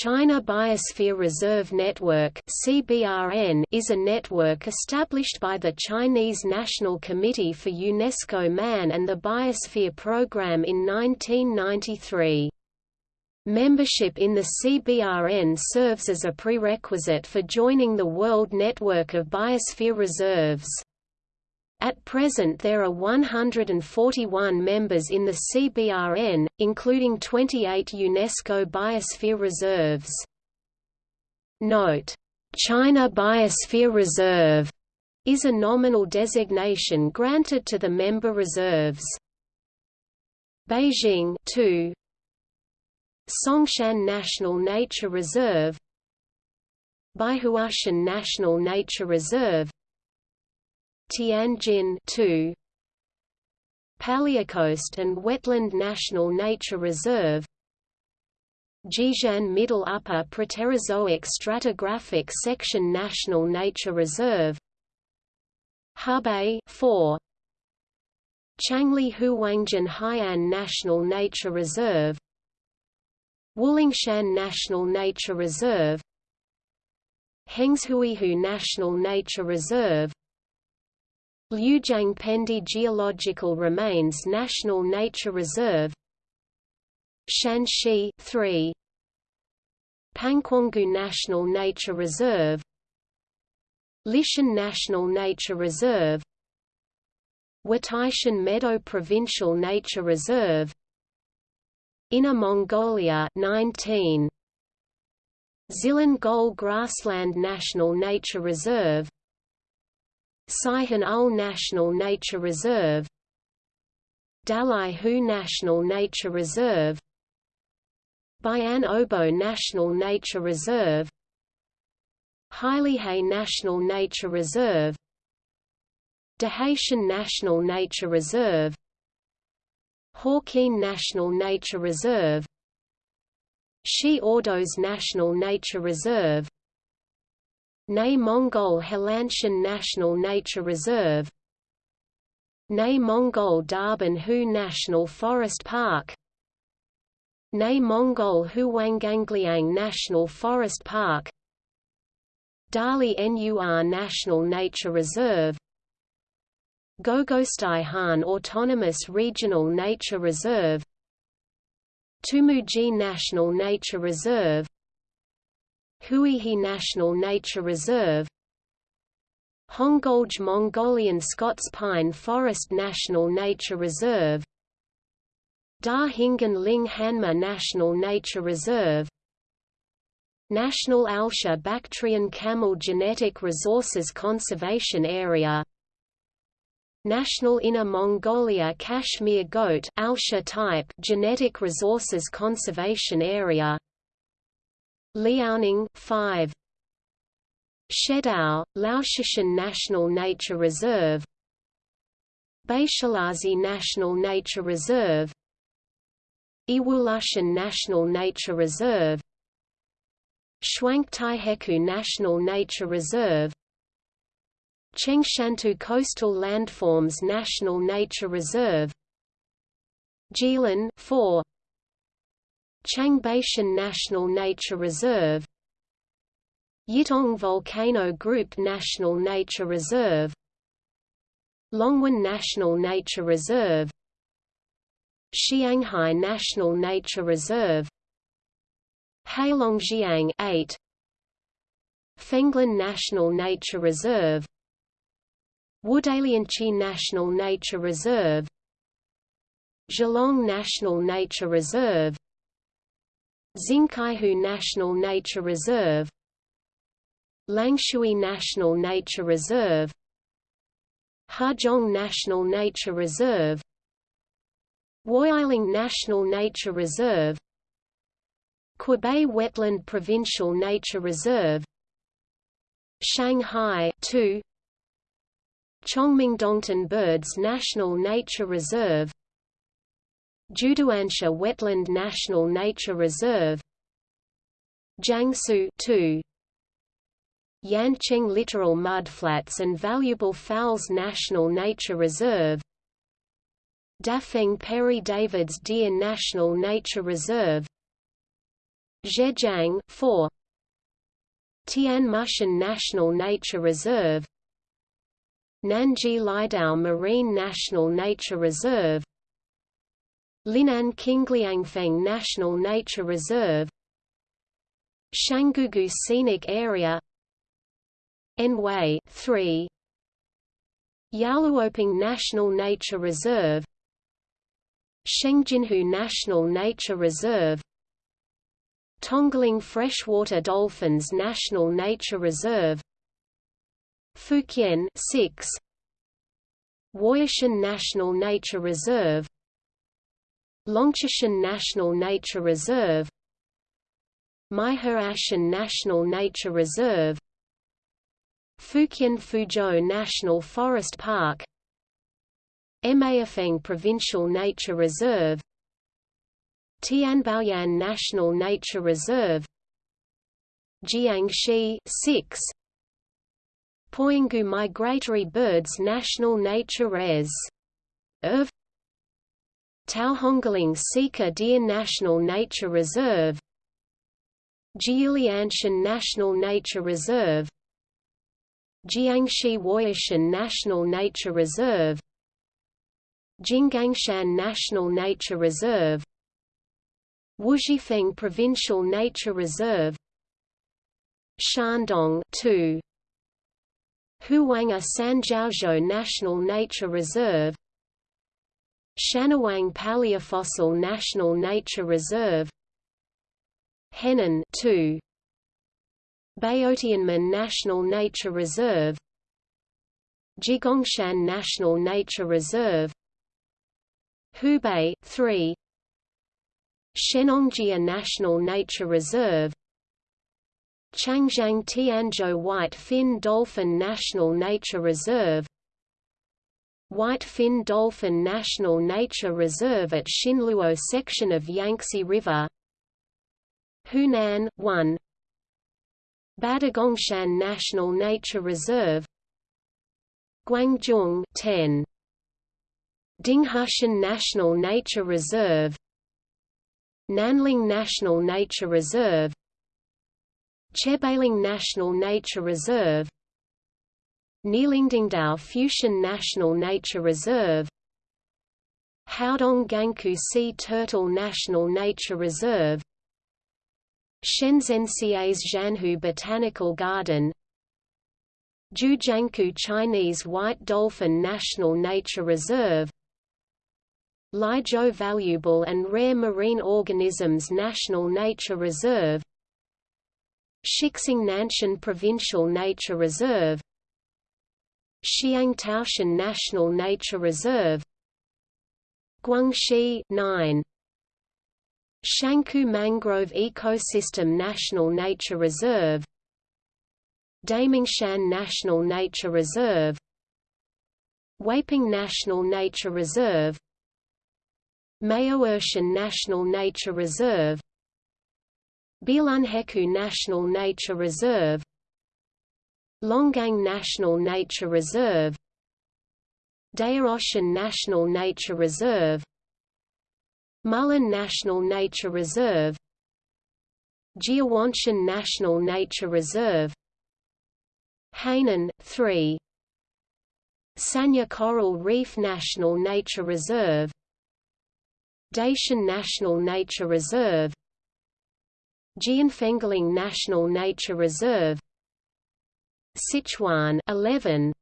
China Biosphere Reserve Network is a network established by the Chinese National Committee for UNESCO Man and the Biosphere Program in 1993. Membership in the CBRN serves as a prerequisite for joining the World Network of Biosphere Reserves. At present there are 141 members in the CBRN, including 28 UNESCO Biosphere Reserves. Note: China Biosphere Reserve is a nominal designation granted to the member reserves. Beijing 2 Songshan National Nature Reserve Baihuashan National Nature Reserve Tianjin 2 Paleocoast and Wetland National Nature Reserve Jixian Middle Upper Proterozoic Stratigraphic Section National Nature Reserve Hebei 4 Changli Huangjin Hai'an National Nature Reserve Wulingshan National Nature Reserve Hengshuihu National Nature Reserve Liujiang Pendi Geological Remains National Nature Reserve. Shanxi 3 Pangquangu National Nature Reserve. Lishan National Nature Reserve. Wataishan Meadow Provincial Nature Reserve. Inner Mongolia 19 Xilin Gol Grassland National Nature Reserve Saihan Ul National Nature Reserve Dalai Hu National Nature Reserve Bayan Obo National Nature Reserve Hailihei National Nature Reserve Dahaitian National Nature Reserve Hawkeen National Nature Reserve Xi Ordos National Nature Reserve Nei Mongol Helanshan National Nature Reserve Nei Mongol Darban Hu National Forest Park Nei Mongol Huanggangliang National Forest Park Dali Nur National Nature Reserve Gogostai Han Autonomous Regional Nature Reserve Tumuji National Nature Reserve Huihe National Nature Reserve Hongolj Mongolian Scots Pine Forest National Nature Reserve Da Hingan Ling Hanma National Nature Reserve National Alsha Bactrian Camel Genetic Resources Conservation Area National Inner Mongolia Kashmir Goat Alsha type Genetic Resources Conservation Area Liaoning 5 Shedao, Laoshishan National Nature Reserve. Baishalazi National Nature Reserve. Iwulashan National Nature Reserve. Shuangtaiheku National Nature Reserve. Chengshantu Coastal Landforms National Nature Reserve. Jilin 4 Changbaishan National Nature Reserve Yitong Volcano Group National Nature Reserve Longwan National Nature Reserve Xianghai National Nature Reserve Heilongjiang 8 Fenglan National Nature Reserve Wudalianchi National Nature Reserve Zhalong National Nature Reserve Xingkaihu National Nature Reserve Langshui National Nature Reserve Hezhong National Nature Reserve Woyiling National Nature Reserve Qubei Wetland Provincial Nature Reserve Shanghai 2 Chongming Chongmingdongtan Birds National Nature Reserve Jiuduansha Wetland National Nature Reserve. Jiangsu 2 Yancheng Littoral Mudflats and Valuable Fowls National Nature Reserve. Dafeng Perry David's Deer National Nature Reserve. Zhejiang 4 Tianmushan National Nature Reserve. Nanji Lidao Marine National Nature Reserve Linan Qingliangfeng National Nature Reserve Shangugu Scenic Area Anhui 3 Yaluoping National Nature Reserve Shengjinhu National Nature Reserve Tongling Freshwater Dolphins National Nature Reserve Fukien 6 Wuyishan National Nature Reserve Longshan National Nature Reserve Meihuashan National Nature Reserve Fukien Fuzhou National Forest Park Maifeng Provincial Nature Reserve Tianbaoyan National Nature Reserve Jiangxi 6 Poyanghu Migratory Birds National Nature Res. Ev Taohongling Sika Deer National Nature Reserve Jiulianshan National Nature Reserve Jiangxi Wuyishan National Nature Reserve Jinggangshan National Nature Reserve Wuzhifeng Provincial Nature Reserve Shandong 2 Huanghe Sanjiaozhou National Nature Reserve Shanwang Paleofossil National Nature Reserve Henan 2 Baotianmen National Nature Reserve Jigongshan National Nature Reserve Hubei 3 Shennongjia National Nature Reserve Changjiang Tianzhou White Fin Dolphin National Nature Reserve White Fin Dolphin National Nature Reserve at Xinluo section of Yangtze River. Hunan 1 Badagongshan National Nature Reserve. Guangdong 10 Dinghushan National Nature Reserve. Nanling National Nature Reserve. Chebaling National Nature Reserve Nilingdingdao Fushan National Nature Reserve Haodong Gangku Sea Turtle National Nature Reserve Shenzhensia's Zhanhu Botanical Garden Jiujiangkou Chinese White Dolphin National Nature Reserve Liezhou Valuable and Rare Marine Organisms National Nature Reserve Shixing Nanshan Provincial Nature Reserve Xiang Taoshan National Nature Reserve Guangxi 9 Shankou Mangrove Ecosystem National Nature Reserve Damingshan National Nature Reserve Weiping National Nature Reserve Maoershan National Nature Reserve Bilunheku National Nature Reserve Longgang National Nature Reserve Daoroshan National Nature Reserve Mulun National Nature Reserve Jiawanshan National Nature Reserve Hainan, 3 Sanya Coral Reef National Nature Reserve Daishan National Nature Reserve Jianfengling National Nature Reserve Sichuan 11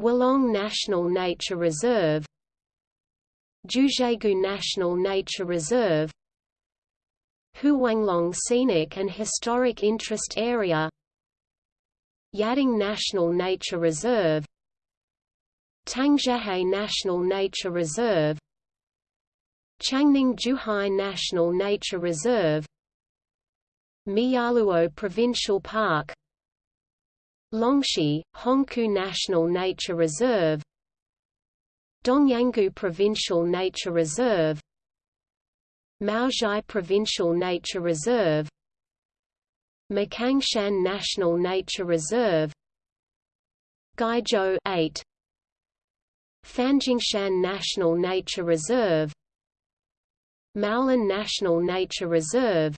Wolong National Nature Reserve Jiuzhaigou National Nature Reserve Huanglong Scenic and Historic Interest Area Yading National Nature Reserve Tangjiahe National Nature Reserve Changning Zhuhai National Nature Reserve Miyaluo Provincial Park Longxi, Hongkou National Nature Reserve Dongyanggu Provincial Nature Reserve Maozhai Provincial Nature Reserve Makangshan National Nature Reserve Guizhou 8 Fanjingshan National Nature Reserve Maolan National Nature Reserve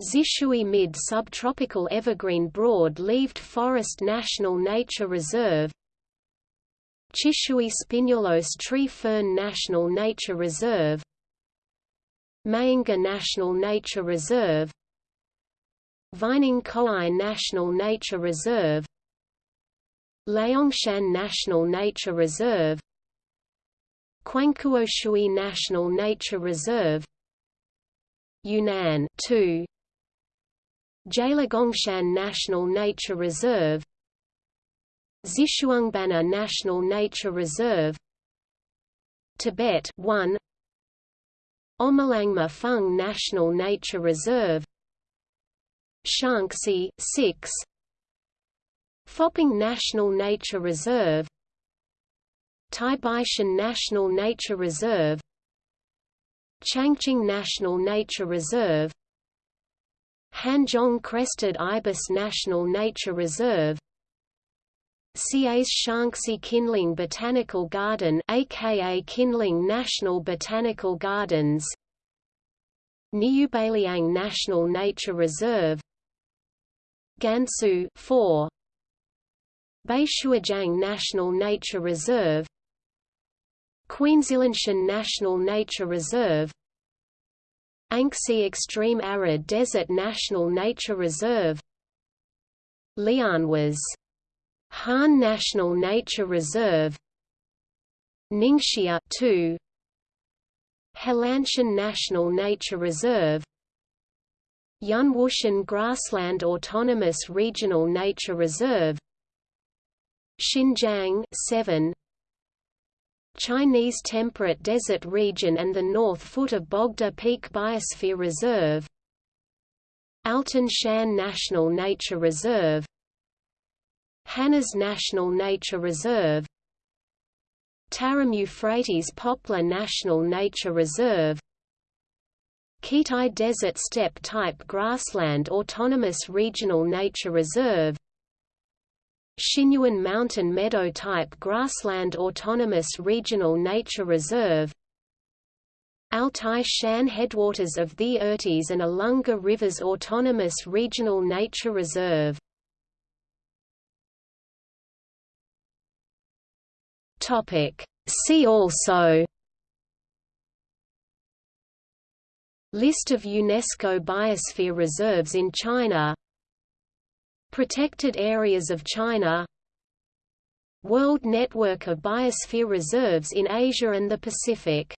Xishui Mid-Subtropical Evergreen Broad-Leaved Forest National Nature Reserve Chishui Spinulose Tree Fern National Nature Reserve Mainga National Nature Reserve Vining National Nature Reserve Liangshan National Nature Reserve Quangkuoshui National Nature Reserve Yunnan 2 Jilegongshan National Nature Reserve Xishuangbanna National Nature Reserve Tibet 1 Omolangma Fung National Nature Reserve Shaanxi 6 Foping National Nature Reserve Taibaishan National Nature Reserve Changqing National Nature Reserve Hanzhong Crested Ibis National Nature Reserve. Xi's Shaanxi Qinling Botanical Garden aka Qinling National Botanical Gardens. Niubaliang National Nature Reserve. Gansu 4 Baishuijiang National Nature Reserve. Qilianshan National Nature Reserve Anxi Extreme Arid Desert National Nature Reserve. Lianhuas Han National Nature Reserve. Ningxia 2 Helanshan National Nature Reserve. Yunwushan Grassland Autonomous Regional Nature Reserve. Xinjiang 7 Chinese Temperate Desert Region and the North Foot of Bogda Peak Biosphere Reserve Altun Shan National Nature Reserve Kanas National Nature Reserve Tarim Euphrates Poplar National Nature Reserve Khitai Desert Steppe Type Grassland Autonomous Regional Nature Reserve Xinyuan Mountain Meadow Type Grassland Autonomous Regional Nature Reserve Altai Shan Headwaters of the Irtysh and Alunga Rivers Autonomous Regional Nature Reserve. See also List of UNESCO Biosphere Reserves in China Protected Areas of China World Network of Biosphere Reserves in Asia and the Pacific